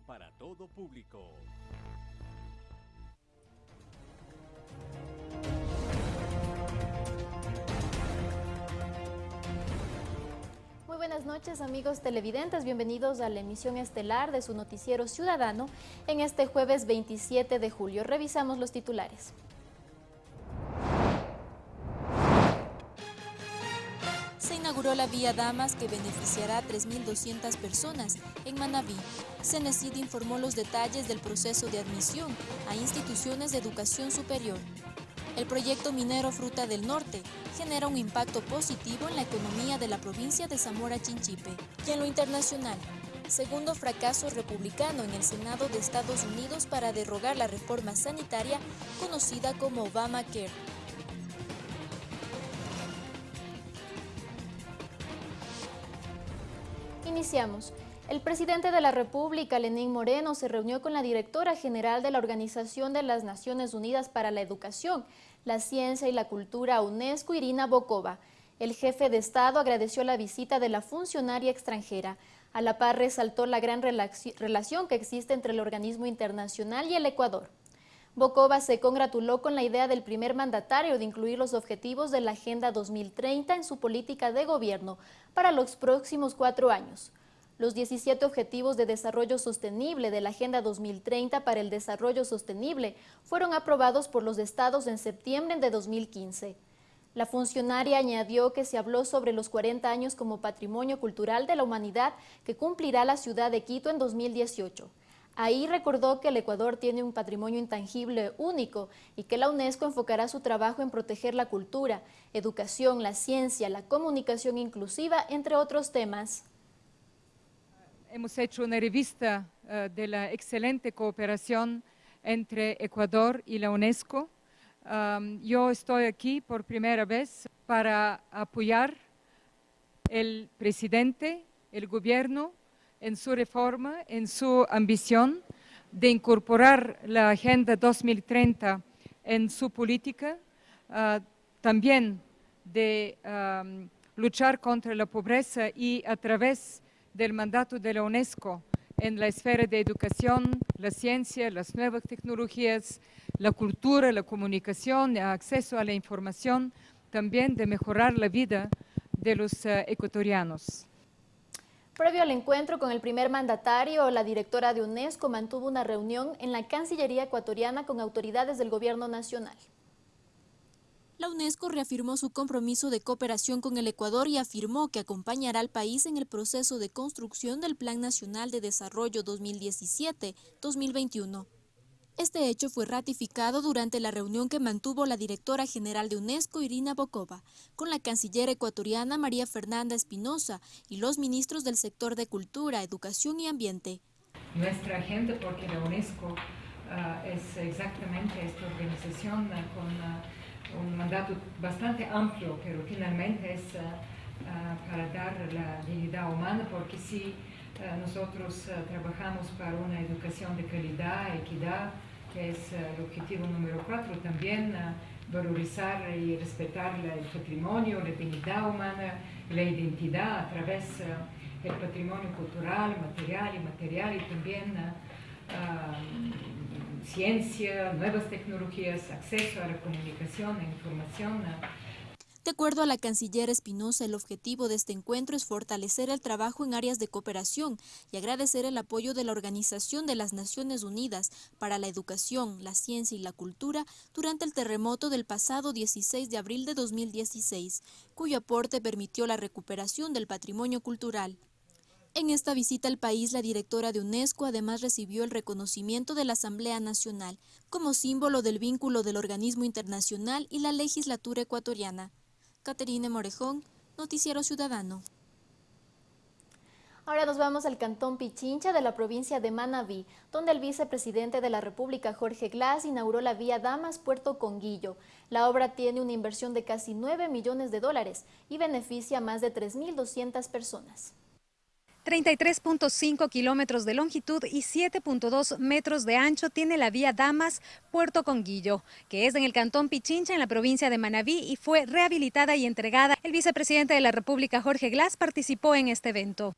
para todo público. Muy buenas noches amigos televidentes, bienvenidos a la emisión estelar de su noticiero ciudadano en este jueves 27 de julio. Revisamos los titulares. Inauguró la vía Damas que beneficiará a 3.200 personas en Manabí. Cenecid informó los detalles del proceso de admisión a instituciones de educación superior. El proyecto minero Fruta del Norte genera un impacto positivo en la economía de la provincia de Zamora Chinchipe. Y en lo internacional, segundo fracaso republicano en el Senado de Estados Unidos para derrogar la reforma sanitaria conocida como Obamacare. Iniciamos. El presidente de la República, Lenín Moreno, se reunió con la directora general de la Organización de las Naciones Unidas para la Educación, la Ciencia y la Cultura UNESCO, Irina Bokova. El jefe de Estado agradeció la visita de la funcionaria extranjera. A la par resaltó la gran relación que existe entre el organismo internacional y el Ecuador. Bokova se congratuló con la idea del primer mandatario de incluir los objetivos de la Agenda 2030 en su política de gobierno para los próximos cuatro años. Los 17 Objetivos de Desarrollo Sostenible de la Agenda 2030 para el Desarrollo Sostenible fueron aprobados por los estados en septiembre de 2015. La funcionaria añadió que se habló sobre los 40 años como Patrimonio Cultural de la Humanidad que cumplirá la ciudad de Quito en 2018. Ahí recordó que el Ecuador tiene un patrimonio intangible único y que la UNESCO enfocará su trabajo en proteger la cultura, educación, la ciencia, la comunicación inclusiva, entre otros temas hemos hecho una revista uh, de la excelente cooperación entre Ecuador y la UNESCO. Yo estoy aquí por primera vez para apoyar el presidente, el gobierno, en su reforma, en su ambición de incorporar la Agenda 2030 en su política, uh, también de luchar contra la pobreza y a través del mandato de la UNESCO en la esfera de educación, la ciencia, las nuevas tecnologías, la cultura, la comunicación, el acceso a la información, también de mejorar la vida de los uh, ecuatorianos. Previo al encuentro con el primer mandatario, la directora de UNESCO mantuvo una reunión en la Cancillería ecuatoriana con autoridades del gobierno nacional. La UNESCO reafirmó su compromiso de cooperación con el Ecuador y afirmó que acompañará al país en el proceso de construcción del Plan Nacional de Desarrollo 2017-2021. Este hecho fue ratificado durante la reunión que mantuvo la directora general de UNESCO, Irina Bokova, con la canciller ecuatoriana María Fernanda Espinosa y los ministros del sector de Cultura, Educación y Ambiente. Nuestra agenda, porque la UNESCO uh, es exactamente esta organización uh, con... Uh, un mandato bastante amplio, pero finalmente es para dar la dignidad humana, porque si nosotros trabajamos para una educación de calidad, equidad, que es el objetivo número cuatro, también valorizar y respetar el patrimonio, la dignidad humana, la identidad a través del patrimonio cultural, material y material y también ciencia, nuevas tecnologías, acceso a la comunicación, e información. De acuerdo a la canciller Espinosa, el objetivo de este encuentro es fortalecer el trabajo en áreas de cooperación y agradecer el apoyo de la Organización de las Naciones Unidas para la Educación, la Ciencia y la Cultura durante el terremoto del pasado 16 de abril de 2016, cuyo aporte permitió la recuperación del patrimonio cultural. En esta visita al país, la directora de UNESCO además recibió el reconocimiento de la Asamblea Nacional como símbolo del vínculo del organismo internacional y la legislatura ecuatoriana. Caterine Morejón, Noticiero Ciudadano. Ahora nos vamos al cantón Pichincha de la provincia de Manabí, donde el vicepresidente de la República, Jorge Glass, inauguró la vía Damas-Puerto Conguillo. La obra tiene una inversión de casi 9 millones de dólares y beneficia a más de 3.200 personas. 33.5 kilómetros de longitud y 7.2 metros de ancho tiene la vía Damas Puerto Conguillo, que es en el cantón Pichincha, en la provincia de Manabí, y fue rehabilitada y entregada. El vicepresidente de la República, Jorge Glass, participó en este evento.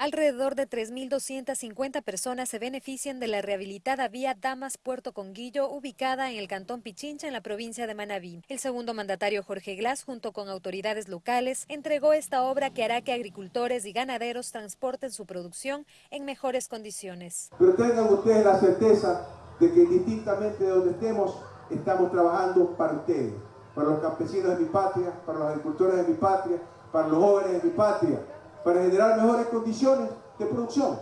Alrededor de 3.250 personas se benefician de la rehabilitada vía Damas-Puerto Conguillo, ubicada en el cantón Pichincha, en la provincia de Manabí. El segundo mandatario, Jorge Glass, junto con autoridades locales, entregó esta obra que hará que agricultores y ganaderos transporten su producción en mejores condiciones. Pero tengan ustedes la certeza de que distintamente de donde estemos, estamos trabajando para ustedes, para los campesinos de mi patria, para los agricultores de mi patria, para los jóvenes de mi patria para generar mejores condiciones de producción.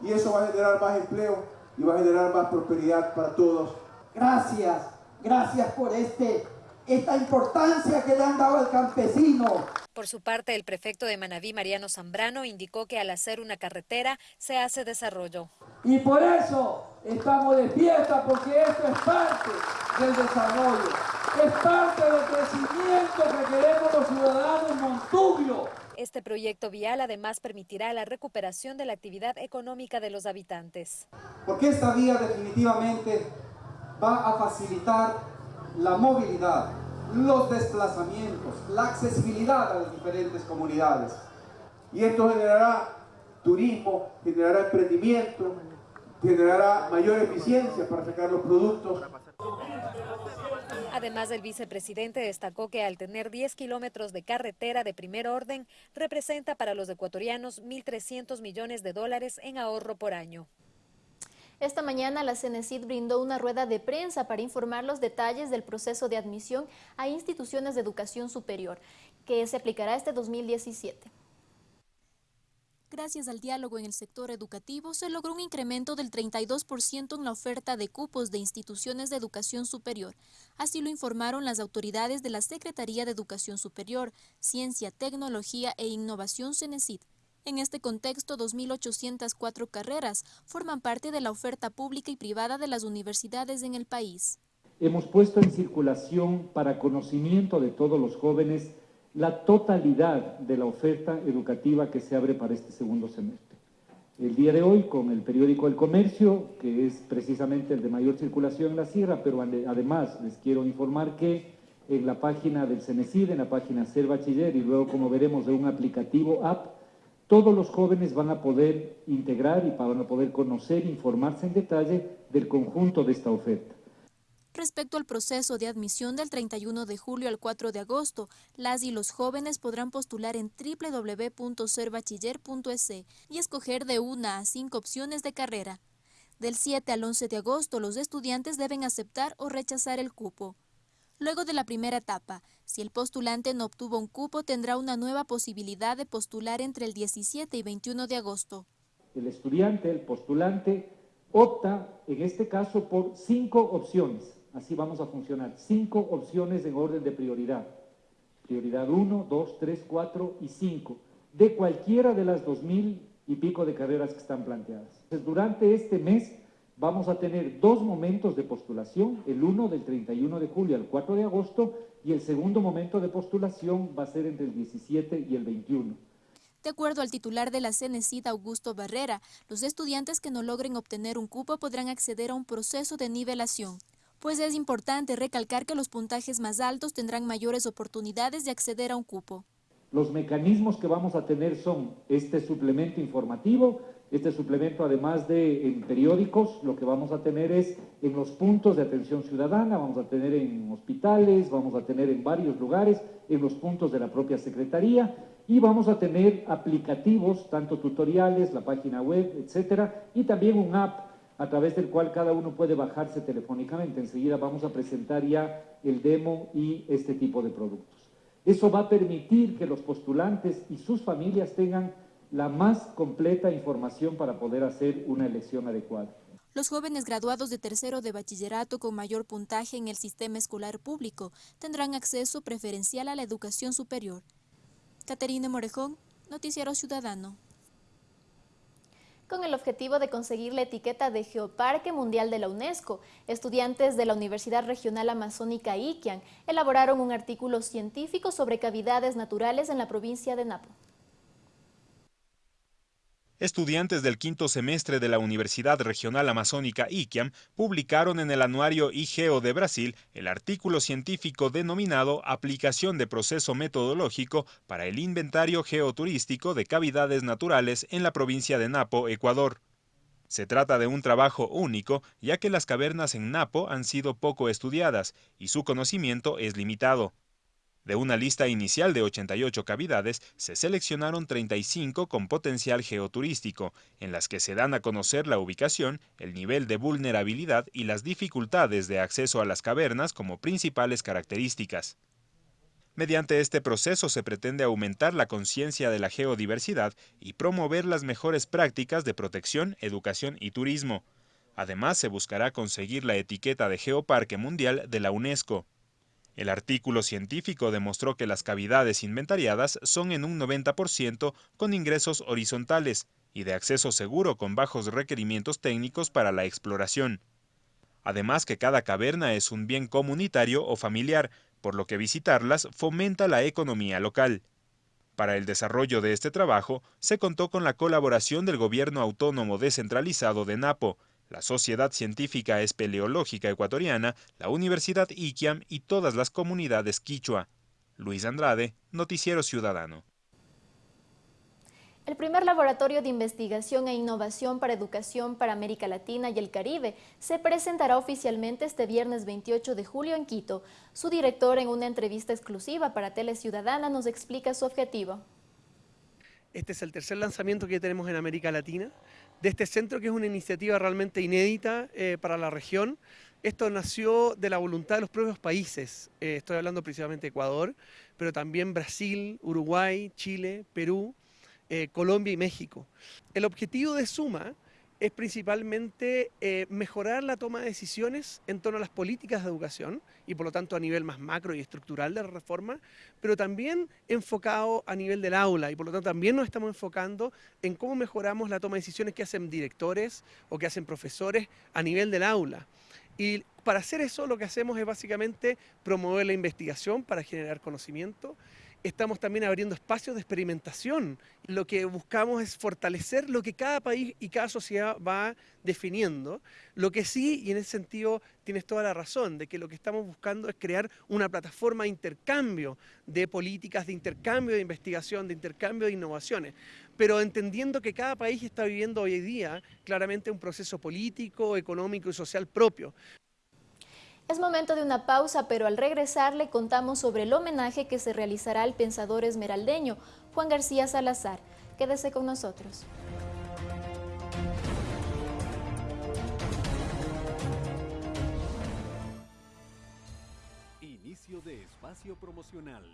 Y eso va a generar más empleo y va a generar más prosperidad para todos. Gracias, gracias por este, esta importancia que le han dado al campesino. Por su parte, el prefecto de Manabí, Mariano Zambrano, indicó que al hacer una carretera se hace desarrollo. Y por eso estamos de fiesta, porque esto es parte del desarrollo, es parte del crecimiento que queremos los ciudadanos Montubio. Este proyecto vial además permitirá la recuperación de la actividad económica de los habitantes. Porque esta vía definitivamente va a facilitar la movilidad, los desplazamientos, la accesibilidad a las diferentes comunidades. Y esto generará turismo, generará emprendimiento, generará mayor eficiencia para sacar los productos Además, el vicepresidente destacó que al tener 10 kilómetros de carretera de primer orden, representa para los ecuatorianos 1.300 millones de dólares en ahorro por año. Esta mañana la CENESID brindó una rueda de prensa para informar los detalles del proceso de admisión a instituciones de educación superior, que se aplicará este 2017. Gracias al diálogo en el sector educativo, se logró un incremento del 32% en la oferta de cupos de instituciones de educación superior. Así lo informaron las autoridades de la Secretaría de Educación Superior, Ciencia, Tecnología e Innovación CENESID. En este contexto, 2.804 carreras forman parte de la oferta pública y privada de las universidades en el país. Hemos puesto en circulación para conocimiento de todos los jóvenes la totalidad de la oferta educativa que se abre para este segundo semestre. El día de hoy, con el periódico El Comercio, que es precisamente el de mayor circulación en la sierra, pero además les quiero informar que en la página del CENESID, en la página Ser Bachiller y luego, como veremos, de un aplicativo app, todos los jóvenes van a poder integrar y van a poder conocer, informarse en detalle del conjunto de esta oferta. Respecto al proceso de admisión del 31 de julio al 4 de agosto, las y los jóvenes podrán postular en www.serbachiller.es y escoger de una a cinco opciones de carrera. Del 7 al 11 de agosto, los estudiantes deben aceptar o rechazar el cupo. Luego de la primera etapa, si el postulante no obtuvo un cupo, tendrá una nueva posibilidad de postular entre el 17 y 21 de agosto. El estudiante, el postulante, opta en este caso por cinco opciones Así vamos a funcionar. Cinco opciones en orden de prioridad. Prioridad 1, 2, 3, 4 y 5. De cualquiera de las dos mil y pico de carreras que están planteadas. durante este mes vamos a tener dos momentos de postulación, el uno del 31 de julio al 4 de agosto y el segundo momento de postulación va a ser entre el 17 y el 21. De acuerdo al titular de la CENESID, Augusto Barrera, los estudiantes que no logren obtener un cupo podrán acceder a un proceso de nivelación pues es importante recalcar que los puntajes más altos tendrán mayores oportunidades de acceder a un cupo. Los mecanismos que vamos a tener son este suplemento informativo, este suplemento además de en periódicos, lo que vamos a tener es en los puntos de atención ciudadana, vamos a tener en hospitales, vamos a tener en varios lugares, en los puntos de la propia Secretaría y vamos a tener aplicativos, tanto tutoriales, la página web, etcétera, y también un app a través del cual cada uno puede bajarse telefónicamente. Enseguida vamos a presentar ya el demo y este tipo de productos. Eso va a permitir que los postulantes y sus familias tengan la más completa información para poder hacer una elección adecuada. Los jóvenes graduados de tercero de bachillerato con mayor puntaje en el sistema escolar público tendrán acceso preferencial a la educación superior. Caterina Morejón, Noticiero Ciudadano con el objetivo de conseguir la etiqueta de Geoparque Mundial de la UNESCO. Estudiantes de la Universidad Regional Amazónica Iquian elaboraron un artículo científico sobre cavidades naturales en la provincia de Napo. Estudiantes del quinto semestre de la Universidad Regional Amazónica IQUIAM publicaron en el anuario IGEO de Brasil el artículo científico denominado Aplicación de proceso metodológico para el inventario geoturístico de cavidades naturales en la provincia de Napo, Ecuador. Se trata de un trabajo único, ya que las cavernas en Napo han sido poco estudiadas y su conocimiento es limitado. De una lista inicial de 88 cavidades, se seleccionaron 35 con potencial geoturístico, en las que se dan a conocer la ubicación, el nivel de vulnerabilidad y las dificultades de acceso a las cavernas como principales características. Mediante este proceso se pretende aumentar la conciencia de la geodiversidad y promover las mejores prácticas de protección, educación y turismo. Además, se buscará conseguir la etiqueta de Geoparque Mundial de la UNESCO. El artículo científico demostró que las cavidades inventariadas son en un 90% con ingresos horizontales y de acceso seguro con bajos requerimientos técnicos para la exploración. Además que cada caverna es un bien comunitario o familiar, por lo que visitarlas fomenta la economía local. Para el desarrollo de este trabajo, se contó con la colaboración del Gobierno Autónomo Descentralizado de Napo, la Sociedad Científica Espeleológica Ecuatoriana, la Universidad IQUIAM y todas las comunidades quichua. Luis Andrade, Noticiero Ciudadano. El primer laboratorio de investigación e innovación para educación para América Latina y el Caribe se presentará oficialmente este viernes 28 de julio en Quito. Su director en una entrevista exclusiva para Tele Ciudadana nos explica su objetivo. Este es el tercer lanzamiento que tenemos en América Latina de este centro, que es una iniciativa realmente inédita eh, para la región. Esto nació de la voluntad de los propios países, eh, estoy hablando principalmente de Ecuador, pero también Brasil, Uruguay, Chile, Perú, eh, Colombia y México. El objetivo de Suma es principalmente eh, mejorar la toma de decisiones en torno a las políticas de educación y por lo tanto a nivel más macro y estructural de la reforma, pero también enfocado a nivel del aula y por lo tanto también nos estamos enfocando en cómo mejoramos la toma de decisiones que hacen directores o que hacen profesores a nivel del aula. Y para hacer eso lo que hacemos es básicamente promover la investigación para generar conocimiento estamos también abriendo espacios de experimentación. Lo que buscamos es fortalecer lo que cada país y cada sociedad va definiendo. Lo que sí, y en ese sentido tienes toda la razón, de que lo que estamos buscando es crear una plataforma de intercambio de políticas, de intercambio de investigación, de intercambio de innovaciones, pero entendiendo que cada país está viviendo hoy día claramente un proceso político, económico y social propio. Es momento de una pausa, pero al regresar le contamos sobre el homenaje que se realizará al pensador esmeraldeño Juan García Salazar. Quédese con nosotros. Inicio de espacio promocional.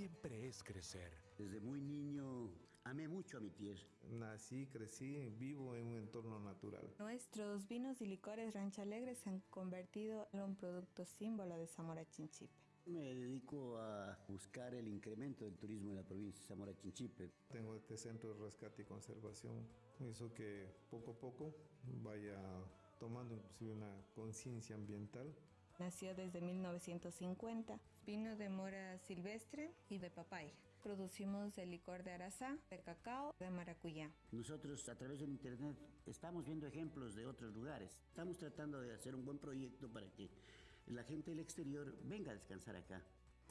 Siempre es crecer desde muy niño amé mucho a mi tierra. Nací, crecí, vivo en un entorno natural. Nuestros vinos y licores Rancha Alegre se han convertido en un producto símbolo de Zamora Chinchipe. Me dedico a buscar el incremento del turismo en la provincia de Zamora Chinchipe. Tengo este centro de rescate y conservación. Hizo que poco a poco vaya tomando inclusive una conciencia ambiental. Nació desde 1950. Vino de mora silvestre y de papaya. Producimos el licor de arazá, de cacao, de maracuyá. Nosotros a través del internet estamos viendo ejemplos de otros lugares. Estamos tratando de hacer un buen proyecto para que la gente del exterior venga a descansar acá.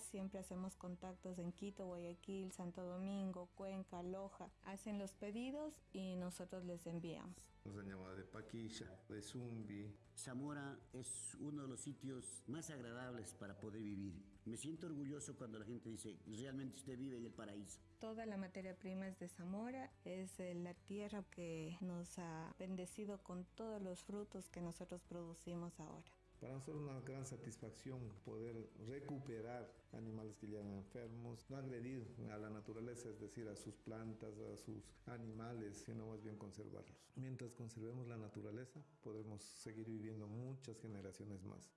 Siempre hacemos contactos en Quito, Guayaquil, Santo Domingo, Cuenca, Loja. Hacen los pedidos y nosotros les enviamos. Nos han llamado de Paquilla, de Zumbi. Zamora es uno de los sitios más agradables para poder vivir. Me siento orgulloso cuando la gente dice, realmente usted vive en el paraíso. Toda la materia prima es de Zamora, es eh, la tierra que nos ha bendecido con todos los frutos que nosotros producimos ahora. Para nosotros es una gran satisfacción poder recuperar animales que llegan enfermos, no agredir a la naturaleza, es decir, a sus plantas, a sus animales, sino más bien conservarlos. Mientras conservemos la naturaleza, podremos seguir viviendo muchas generaciones más.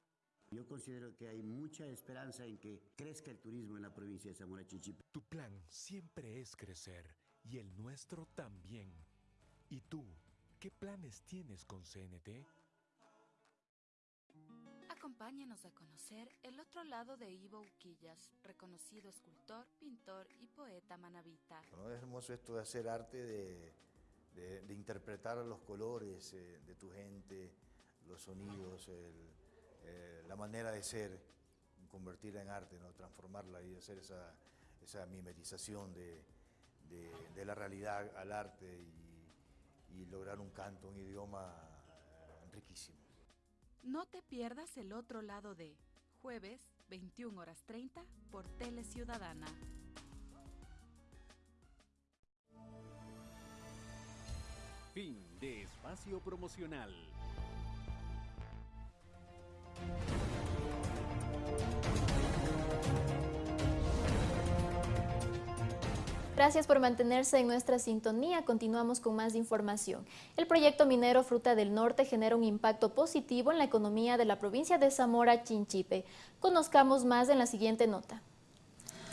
Yo considero que hay mucha esperanza en que crezca el turismo en la provincia de Zamora Chinchipe. Tu plan siempre es crecer y el nuestro también. ¿Y tú, qué planes tienes con CNT? Acompáñanos a conocer el otro lado de Ivo Uquillas, reconocido escultor, pintor y poeta manabita. es hermoso esto de hacer arte, de, interpretar los colores eh, de tu gente, los sonidos, eh, la manera de ser, convertirla en arte, ¿no? transformarla y hacer esa, esa mimetización de, la realidad al arte y lograr un canto, un idioma riquísimo. No te pierdas el otro lado de jueves 21 horas 30 por Tele Ciudadana. Fin de espacio promocional. Gracias por mantenerse en nuestra sintonía. Continuamos con más información. El proyecto minero Fruta del Norte genera un impacto positivo en la economía de la provincia de Zamora Chinchipe. Conozcamos más en la siguiente nota.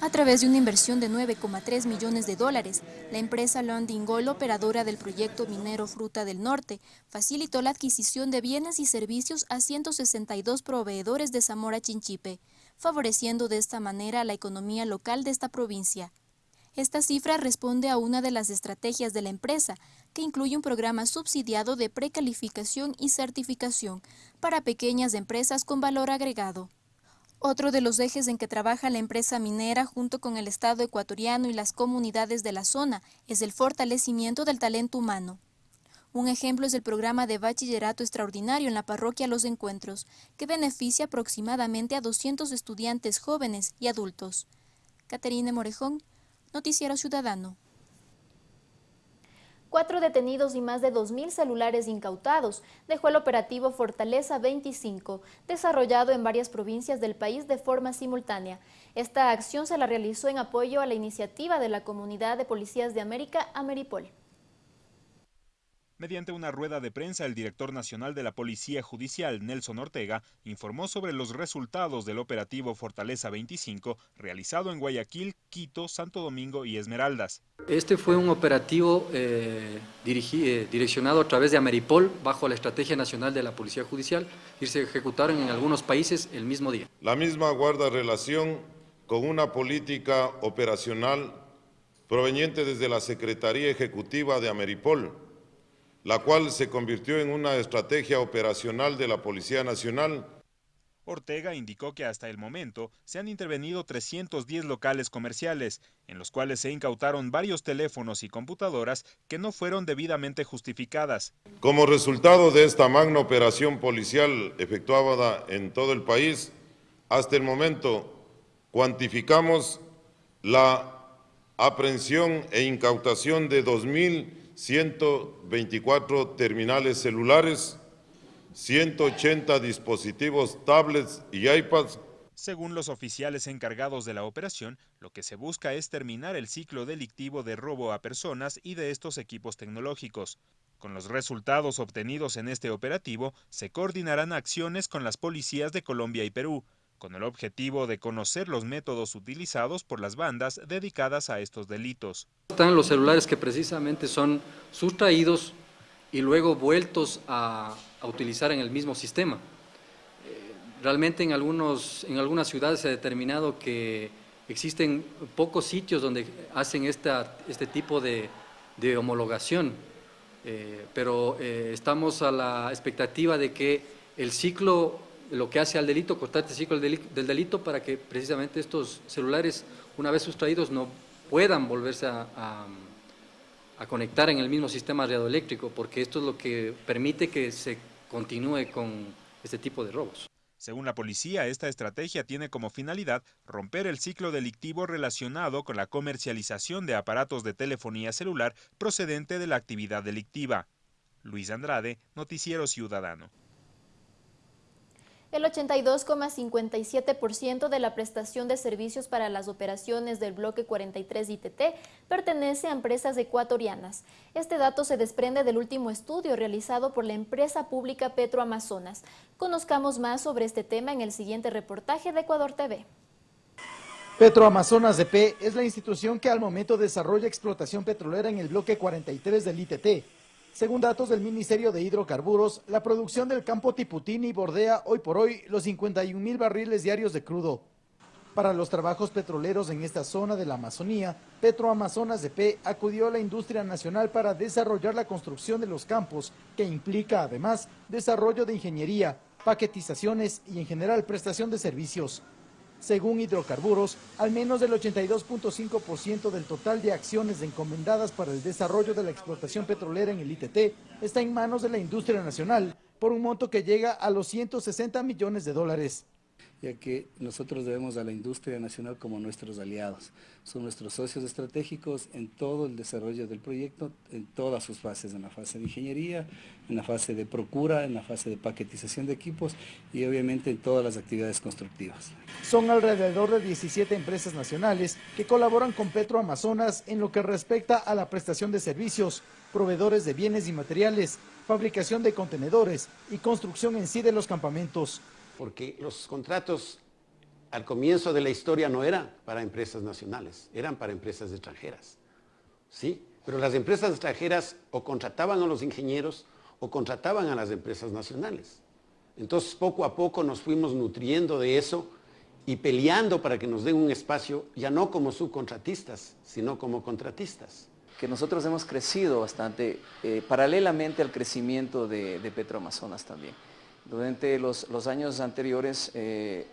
A través de una inversión de 9,3 millones de dólares, la empresa Londingol, operadora del proyecto minero Fruta del Norte, facilitó la adquisición de bienes y servicios a 162 proveedores de Zamora Chinchipe, favoreciendo de esta manera la economía local de esta provincia. Esta cifra responde a una de las estrategias de la empresa, que incluye un programa subsidiado de precalificación y certificación para pequeñas empresas con valor agregado. Otro de los ejes en que trabaja la empresa minera junto con el Estado ecuatoriano y las comunidades de la zona es el fortalecimiento del talento humano. Un ejemplo es el programa de bachillerato extraordinario en la parroquia Los Encuentros, que beneficia aproximadamente a 200 estudiantes jóvenes y adultos. Caterine Morejón, Noticiero Ciudadano. Cuatro detenidos y más de 2.000 celulares incautados dejó el operativo Fortaleza 25, desarrollado en varias provincias del país de forma simultánea. Esta acción se la realizó en apoyo a la iniciativa de la Comunidad de Policías de América, Ameripol. Mediante una rueda de prensa, el director nacional de la Policía Judicial, Nelson Ortega, informó sobre los resultados del operativo Fortaleza 25, realizado en Guayaquil, Quito, Santo Domingo y Esmeraldas. Este fue un operativo eh, eh, direccionado a través de Ameripol, bajo la Estrategia Nacional de la Policía Judicial, y se ejecutaron en algunos países el mismo día. La misma guarda relación con una política operacional proveniente desde la Secretaría Ejecutiva de Ameripol, la cual se convirtió en una estrategia operacional de la Policía Nacional. Ortega indicó que hasta el momento se han intervenido 310 locales comerciales, en los cuales se incautaron varios teléfonos y computadoras que no fueron debidamente justificadas. Como resultado de esta magna operación policial efectuada en todo el país, hasta el momento cuantificamos la aprehensión e incautación de 2.000 124 terminales celulares, 180 dispositivos tablets y iPads. Según los oficiales encargados de la operación, lo que se busca es terminar el ciclo delictivo de robo a personas y de estos equipos tecnológicos. Con los resultados obtenidos en este operativo, se coordinarán acciones con las policías de Colombia y Perú, con el objetivo de conocer los métodos utilizados por las bandas dedicadas a estos delitos. Están los celulares que precisamente son sustraídos y luego vueltos a, utilizar en el mismo sistema. Eh, realmente en, algunos, en algunas ciudades se ha determinado que existen pocos sitios donde hacen esta, este tipo de, homologación, eh, pero eh, estamos a la expectativa de que el ciclo lo que hace al delito, cortar este ciclo del delito para que precisamente estos celulares, una vez sustraídos, no puedan volverse a, conectar en el mismo sistema radioeléctrico, porque esto es lo que permite que se continúe con este tipo de robos. Según la policía, esta estrategia tiene como finalidad romper el ciclo delictivo relacionado con la comercialización de aparatos de telefonía celular procedente de la actividad delictiva. Luis Andrade, Noticiero Ciudadano. El 82,57% de la prestación de servicios para las operaciones del bloque 43 ITT pertenece a empresas ecuatorianas. Este dato se desprende del último estudio realizado por la empresa pública Petroamazonas. Conozcamos más sobre este tema en el siguiente reportaje de Ecuador TV. Petroamazonas EP es la institución que al momento desarrolla explotación petrolera en el bloque 43 del ITT Según datos del Ministerio de Hidrocarburos, la producción del campo Tiputini bordea hoy por hoy los 51 mil barriles diarios de crudo. Para los trabajos petroleros en esta zona de la Amazonía, Petroamazonas P acudió a la industria nacional para desarrollar la construcción de los campos, que implica además desarrollo de ingeniería, paquetizaciones y en general prestación de servicios. Según Hidrocarburos, al menos el 82.5% del total de acciones encomendadas para el desarrollo de la explotación petrolera en el ITT está en manos de la industria nacional, por un monto que llega a los 160 millones de dólares ya que nosotros debemos a la industria nacional como nuestros aliados. Son nuestros socios estratégicos en todo el desarrollo del proyecto, en todas sus fases, en la fase de ingeniería, en la fase de procura, en la fase de paquetización de equipos y obviamente en todas las actividades constructivas. Son alrededor de 17 empresas nacionales que colaboran con Petro Amazonas en lo que respecta a la prestación de servicios, proveedores de bienes y materiales, fabricación de contenedores y construcción en sí de los campamentos porque los contratos al comienzo de la historia no eran para empresas nacionales, eran para empresas extranjeras. ¿sí? Pero las empresas extranjeras o contrataban a los ingenieros o contrataban a las empresas nacionales. Entonces poco a poco nos fuimos nutriendo de eso y peleando para que nos den un espacio ya no como subcontratistas, sino como contratistas. Que nosotros hemos crecido bastante eh, paralelamente al crecimiento de, de Petroamazonas también. Durante los, años anteriores, eh,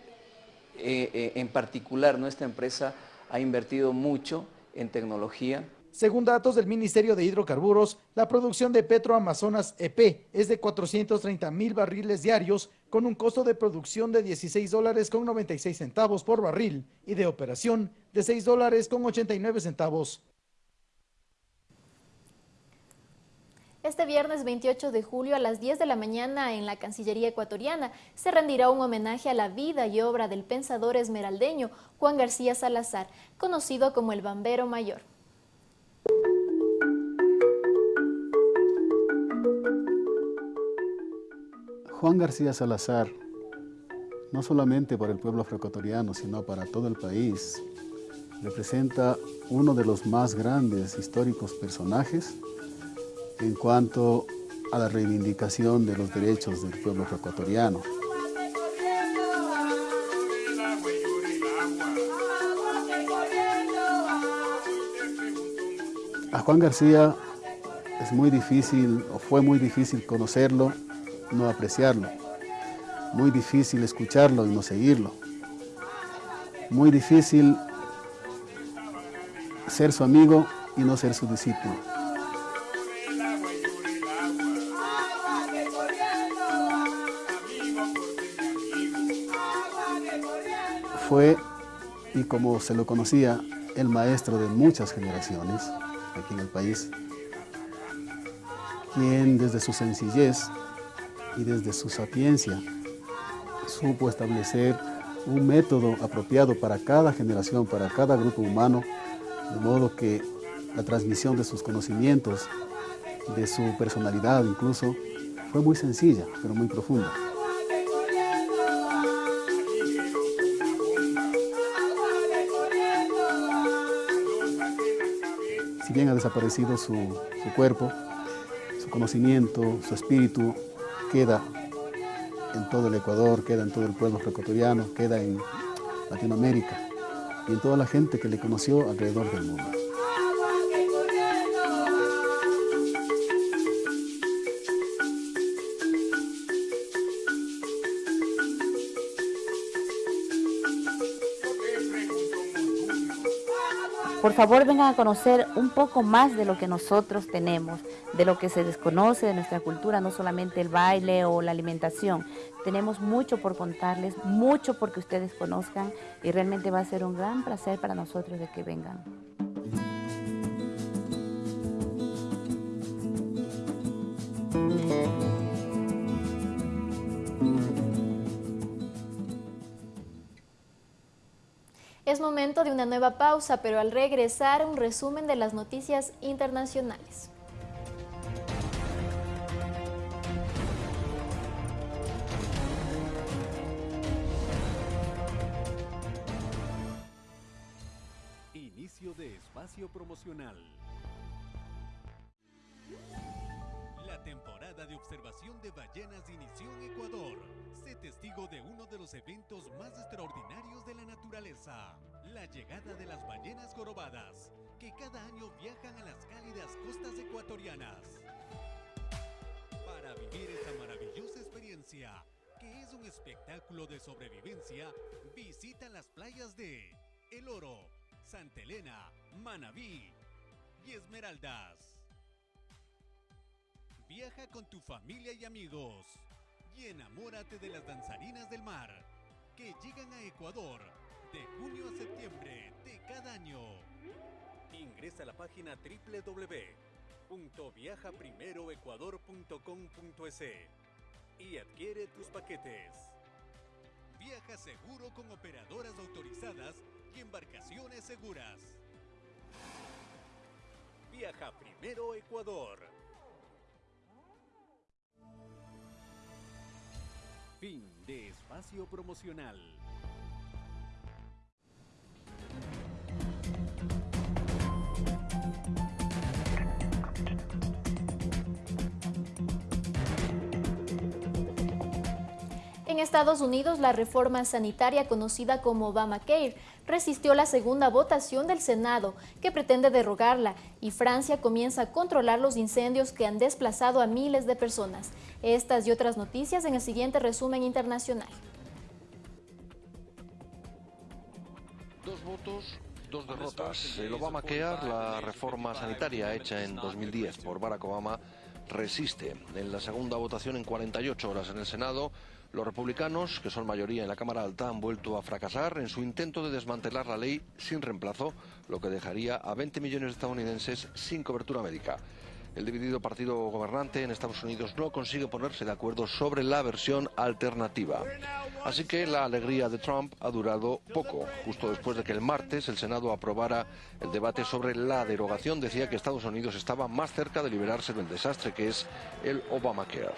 eh, eh, en particular, nuestra empresa ha invertido mucho en tecnología. Según datos del Ministerio de Hidrocarburos, la producción de Petro Amazonas EP es de 430 mil barriles diarios con un costo de producción de 16 dólares con 96 centavos por barril y de operación de 6 dólares con 89 centavos. Este viernes 28 de julio a las 10 de la mañana en la Cancillería ecuatoriana se rendirá un homenaje a la vida y obra del pensador esmeraldeño Juan García Salazar, conocido como el Bambero Mayor. Juan García Salazar, no solamente para el pueblo afroecuatoriano, sino para todo el país, representa uno de los más grandes históricos personajes en cuanto a la reivindicación de los derechos del pueblo ecuatoriano. A Juan García es muy difícil, o fue muy difícil conocerlo, no apreciarlo. Muy difícil escucharlo y no seguirlo. Muy difícil ser su amigo y no ser su discípulo. Fue, y como se lo conocía, el maestro de muchas generaciones aquí en el país, quien desde su sencillez y desde su sapiencia supo establecer un método apropiado para cada generación, para cada grupo humano, de modo que la transmisión de sus conocimientos, de su personalidad incluso, fue muy sencilla, pero muy profunda. Bien ha desaparecido su, su cuerpo, su conocimiento, su espíritu queda en todo el Ecuador, queda en todo el pueblo ecuatoriano, queda en Latinoamérica y en toda la gente que le conoció alrededor del mundo. Por favor, vengan a conocer un poco más de lo que nosotros tenemos, de lo que se desconoce de nuestra cultura, no solamente el baile o la alimentación. Tenemos mucho por contarles, mucho porque ustedes conozcan y realmente va a ser un gran placer para nosotros de que vengan. Momento de una nueva pausa, pero al regresar un resumen de las noticias internacionales. Inicio de espacio promocional. temporada de observación de ballenas inició en Ecuador. Sé testigo de uno de los eventos más extraordinarios de la naturaleza, la llegada de las ballenas jorobadas, que cada año viajan a las cálidas costas ecuatorianas. Para vivir esta maravillosa experiencia, que es un espectáculo de sobrevivencia, visita las playas de El Oro, Santa Elena, Manabí y Esmeraldas. Viaja con tu familia y amigos y enamórate de las danzarinas del mar que llegan a Ecuador de junio a septiembre de cada año. Ingresa a la página www.viajaprimeroecuador.com.es y adquiere tus paquetes. Viaja seguro con operadoras autorizadas y embarcaciones seguras. Viaja Primero Ecuador. Fin de espacio promocional. En Estados Unidos, la reforma sanitaria conocida como Obamacare resistió la segunda votación del Senado, que pretende derrogarla, y Francia comienza a controlar los incendios que han desplazado a miles de personas. Estas y otras noticias en el siguiente resumen internacional. Dos votos, dos derrotas. El Obamacare, la reforma sanitaria hecha en 2010 por Barack Obama, resiste. En la segunda votación en 48 horas en el Senado, los republicanos, que son mayoría en la Cámara Alta, han vuelto a fracasar en su intento de desmantelar la ley sin reemplazo, lo que dejaría a 20 millones de estadounidenses sin cobertura médica. El dividido partido gobernante en Estados Unidos no consigue ponerse de acuerdo sobre la versión alternativa. Así que la alegría de Trump ha durado poco. Justo después de que el martes el Senado aprobara el debate sobre la derogación, decía que Estados Unidos estaba más cerca de liberarse del desastre que es el Obamacare.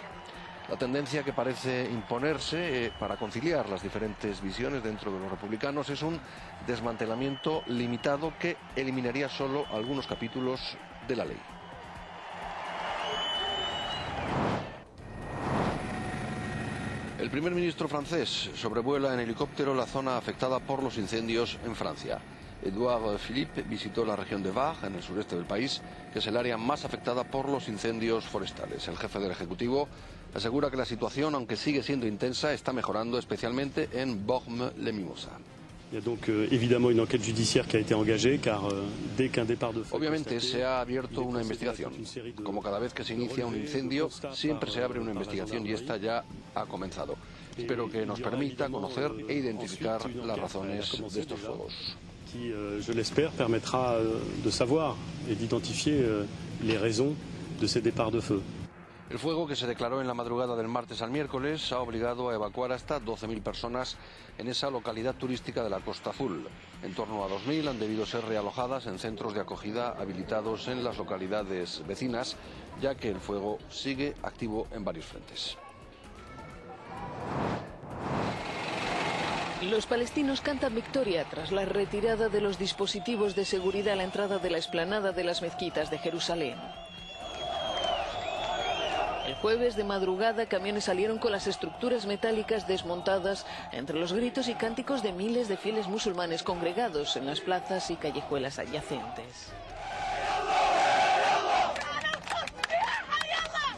La tendencia que parece imponerse eh, para conciliar las diferentes visiones dentro de los republicanos es un desmantelamiento limitado que eliminaría solo algunos capítulos de la ley. El primer ministro francés sobrevuela en helicóptero la zona afectada por los incendios en Francia. Edouard Philippe visitó la región de Var, en el sureste del país, que es el área más afectada por los incendios forestales. El jefe del Ejecutivo asegura que la situación, aunque sigue siendo intensa, está mejorando, especialmente en Bormes-les-Mimosas. Obviamente se ha abierto una investigación. Como cada vez que se inicia un incendio, siempre se abre una investigación y esta ya ha comenzado. Espero que nos permita conocer e identificar las razones de estos fuegos. qui, euh, je l'espère, permettra euh, de savoir et d'identifier euh, les raisons de ces départs de feu. El fuego que se declaró en la madrugada del martes al miércoles ha obligado a evacuar hasta 12.000 personas en esa localidad turística de la Costa Azul. En torno a 2.000 han debido ser realojadas en centros de acogida habilitados en las localidades vecinas, ya que el fuego sigue activo en varios frentes. Los palestinos cantan victoria tras la retirada de los dispositivos de seguridad a la entrada de la explanada de las mezquitas de Jerusalén. Jueves de madrugada camiones salieron con las estructuras metálicas desmontadas entre los gritos y cánticos de miles de fieles musulmanes congregados en las plazas y callejuelas adyacentes.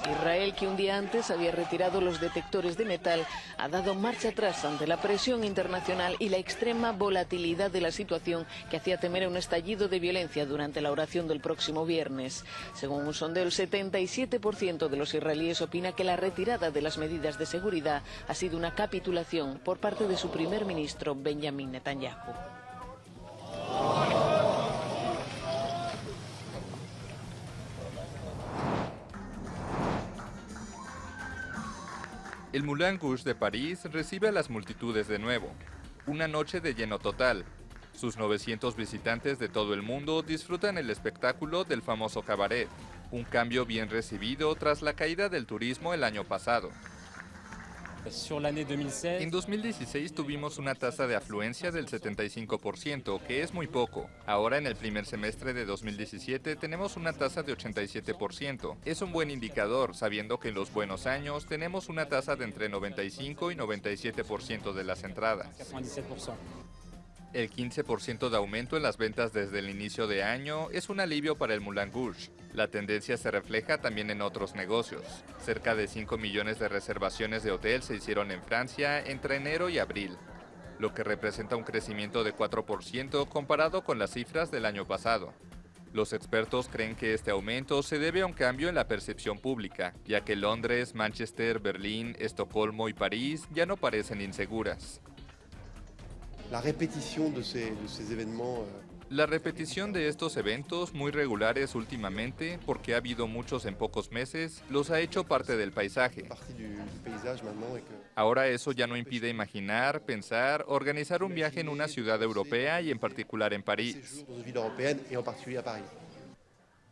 Israel, que un día antes había retirado los detectores de metal, ha dado marcha atrás ante la presión internacional y la extrema volatilidad de la situación que hacía temer un estallido de violencia durante la oración del próximo viernes. Según un sondeo, el 77% de los israelíes opina que la retirada de las medidas de seguridad ha sido una capitulación por parte de su primer ministro, Benjamin Netanyahu. El Moulin Rouge de París recibe a las multitudes de nuevo. Una noche de lleno total. Sus 900 visitantes de todo el mundo disfrutan el espectáculo del famoso cabaret, un cambio bien recibido tras la caída del turismo el año pasado. En 2016 tuvimos una tasa de afluencia del 75%, que es muy poco. Ahora en el primer semestre de 2017 tenemos una tasa de 87%. Es un buen indicador, sabiendo que en los buenos años tenemos una tasa de entre 95 y 97% de las entradas. El 15% de aumento en las ventas desde el inicio de año es un alivio para el Moulin Rouge. La tendencia se refleja también en otros negocios. Cerca de 5 millones de reservaciones de hotel se hicieron en Francia entre enero y abril, lo que representa un crecimiento de 4% comparado con las cifras del año pasado. Los expertos creen que este aumento se debe a un cambio en la percepción pública, ya que Londres, Manchester, Berlín, Estocolmo y París ya no parecen inseguras. La repetición de ces événements euh, La repetición de estos eventos muy regulares últimamente, porque ha habido muchos en pocos meses, los ha hecho parte del paisaje. Ahora eso ya no impide imaginar, pensar, organizar un viaje en una ciudad europea y en particular en París.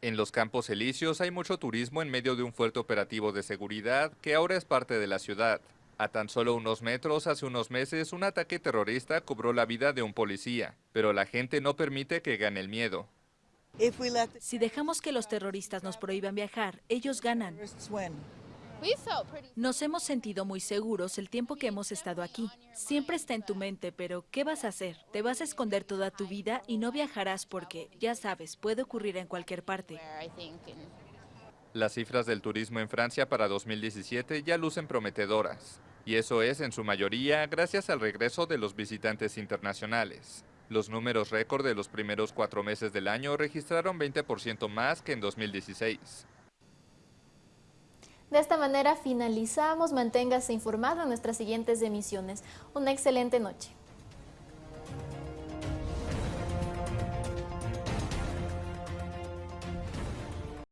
En los Campos Elíseos hay mucho turismo en medio de un fuerte operativo de seguridad que ahora es parte de la ciudad. A tan solo unos metros, hace unos meses, un ataque terrorista cobró la vida de un policía, pero la gente no permite que gane el miedo. Si dejamos que los terroristas nos prohíban viajar, ellos ganan. Nos hemos sentido muy seguros el tiempo que hemos estado aquí. Siempre está en tu mente, pero ¿qué vas a hacer? Te vas a esconder toda tu vida y no viajarás porque, ya sabes, puede ocurrir en cualquier parte. Las cifras del turismo en Francia para 2017 ya lucen prometedoras y eso es en su mayoría gracias al regreso de los visitantes internacionales. Los números récord de los primeros cuatro meses del año registraron 20% más que en 2016. De esta manera finalizamos. Manténgase informado en nuestras siguientes emisiones. Una excelente noche.